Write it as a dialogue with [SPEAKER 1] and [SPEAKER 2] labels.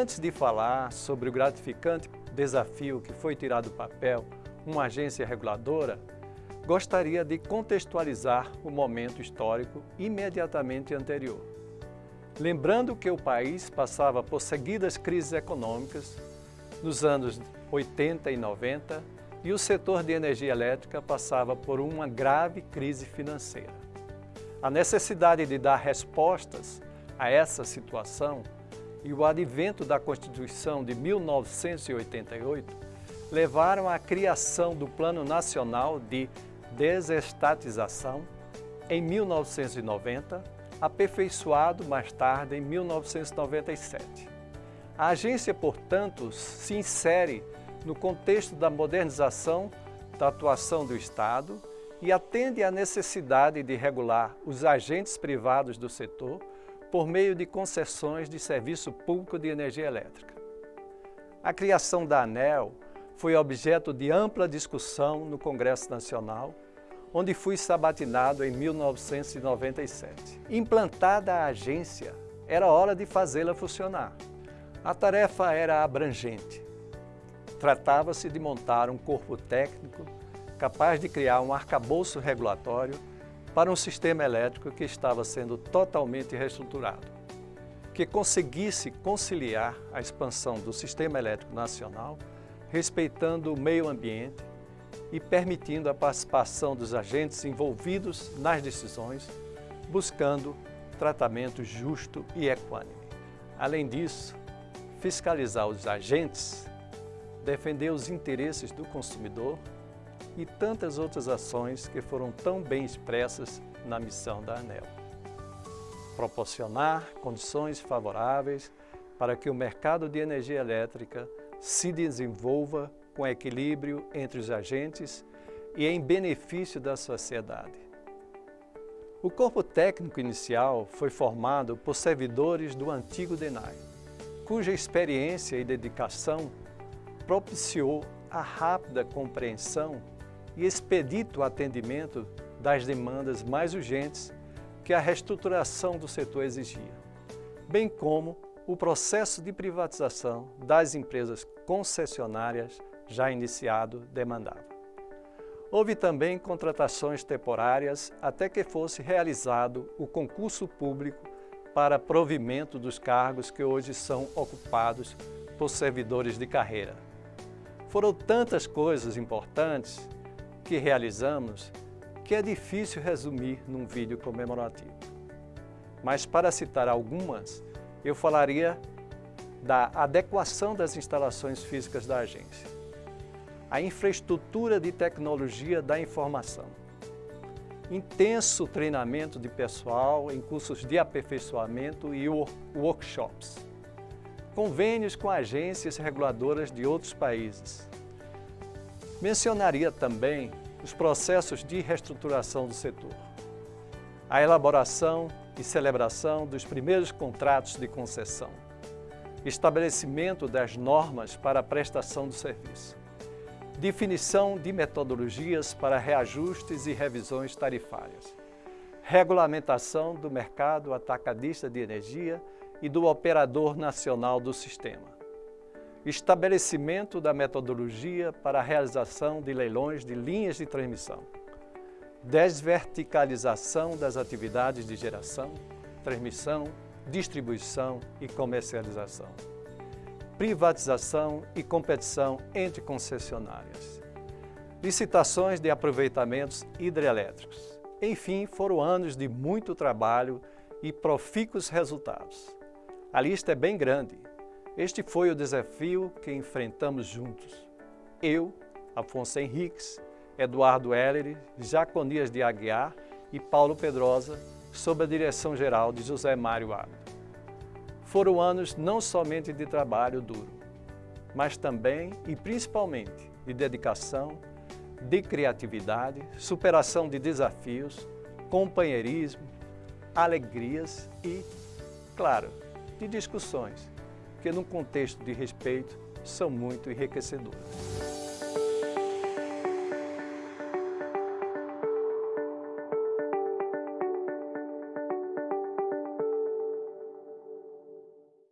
[SPEAKER 1] Antes de falar sobre o gratificante desafio que foi tirar do papel uma agência reguladora, gostaria de contextualizar o momento histórico imediatamente anterior. Lembrando que o país passava por seguidas crises econômicas nos anos 80 e 90 e o setor de energia elétrica passava por uma grave crise financeira. A necessidade de dar respostas a essa situação e o advento da Constituição de 1988 levaram à criação do Plano Nacional de Desestatização em 1990, aperfeiçoado mais tarde em 1997. A agência, portanto, se insere no contexto da modernização da atuação do Estado e atende à necessidade de regular os agentes privados do setor por meio de concessões de serviço público de energia elétrica. A criação da ANEL foi objeto de ampla discussão no Congresso Nacional, onde fui sabatinado em 1997. Implantada a agência, era hora de fazê-la funcionar. A tarefa era abrangente. Tratava-se de montar um corpo técnico capaz de criar um arcabouço regulatório para um sistema elétrico que estava sendo totalmente reestruturado, que conseguisse conciliar a expansão do sistema elétrico nacional, respeitando o meio ambiente e permitindo a participação dos agentes envolvidos nas decisões, buscando tratamento justo e equânime. Além disso, fiscalizar os agentes, defender os interesses do consumidor e tantas outras ações que foram tão bem expressas na missão da ANEL. Proporcionar condições favoráveis para que o mercado de energia elétrica se desenvolva com equilíbrio entre os agentes e em benefício da sociedade. O corpo técnico inicial foi formado por servidores do antigo DENAI, cuja experiência e dedicação propiciou a rápida compreensão e expedito atendimento das demandas mais urgentes que a reestruturação do setor exigia, bem como o processo de privatização das empresas concessionárias já iniciado demandava. Houve também contratações temporárias até que fosse realizado o concurso público para provimento dos cargos que hoje são ocupados por servidores de carreira. Foram tantas coisas importantes que realizamos que é difícil resumir num vídeo comemorativo. Mas para citar algumas, eu falaria da adequação das instalações físicas da agência, a infraestrutura de tecnologia da informação, intenso treinamento de pessoal em cursos de aperfeiçoamento e workshops, convênios com agências reguladoras de outros países. Mencionaria também os processos de reestruturação do setor, a elaboração e celebração dos primeiros contratos de concessão, estabelecimento das normas para a prestação do serviço, definição de metodologias para reajustes e revisões tarifárias, regulamentação do mercado atacadista de energia e do operador nacional do sistema, estabelecimento da metodologia para a realização de leilões de linhas de transmissão, desverticalização das atividades de geração, transmissão, distribuição e comercialização, privatização e competição entre concessionárias, licitações de aproveitamentos hidrelétricos. Enfim, foram anos de muito trabalho e profícuos resultados. A lista é bem grande, este foi o desafio que enfrentamos juntos. Eu, Afonso Henriques, Eduardo Heller, Jaconias de Aguiar e Paulo Pedrosa, sob a direção geral de José Mário Abdo. Foram anos não somente de trabalho duro, mas também e principalmente de dedicação, de criatividade, superação de desafios, companheirismo, alegrias e, claro, de discussões que num contexto de respeito são muito enriquecedoras.